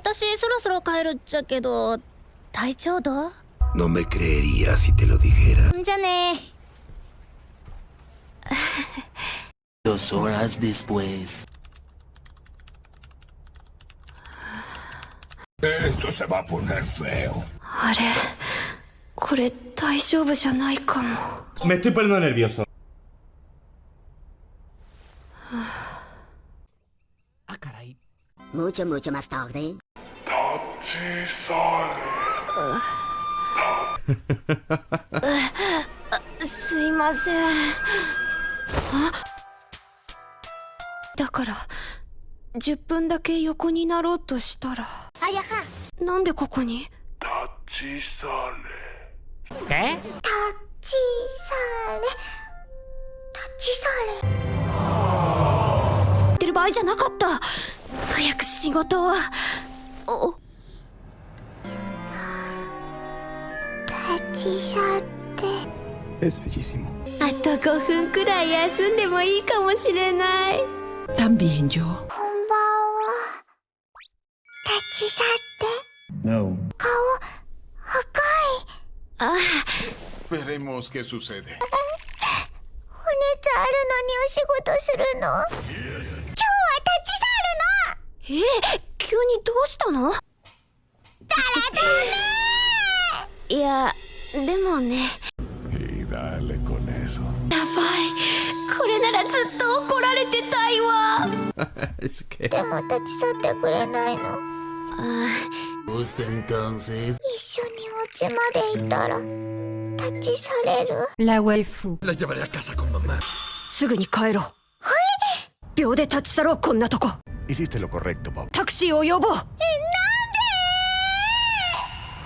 私そろそろ帰るっちゃけど体調どう No me creería si te lo dijera. じゃね Dos horas después. Esto se va a poner feo. あれこれ大丈夫じゃないかも Me estoy poniendo nervioso. Ah, caray. Mucho, mucho más tarde. すいません。あだから10分だけ横になろうとしたら。なんでここに？¿Qué? 言ってる場合じゃなかった。早く仕事を。おち去って.あと5分くらい休んでもいいかもしれない。También yo. こんばんは。立ち去って。No. 顔赤い。あ。Veremos qué sucede. お熱あるのにお仕事するの。今日は立ち去るの。え急にどうしたの？だらだ？ねいや、でもね。やばい。これならずっと怒られてたいわ。でも立ち去ってくれないの？ああ。一緒にお家まで行たら。立ちれる？すぐに帰ろう。はい。秒で立ち去ろう、こんなとこ。タクシーを呼ぼう。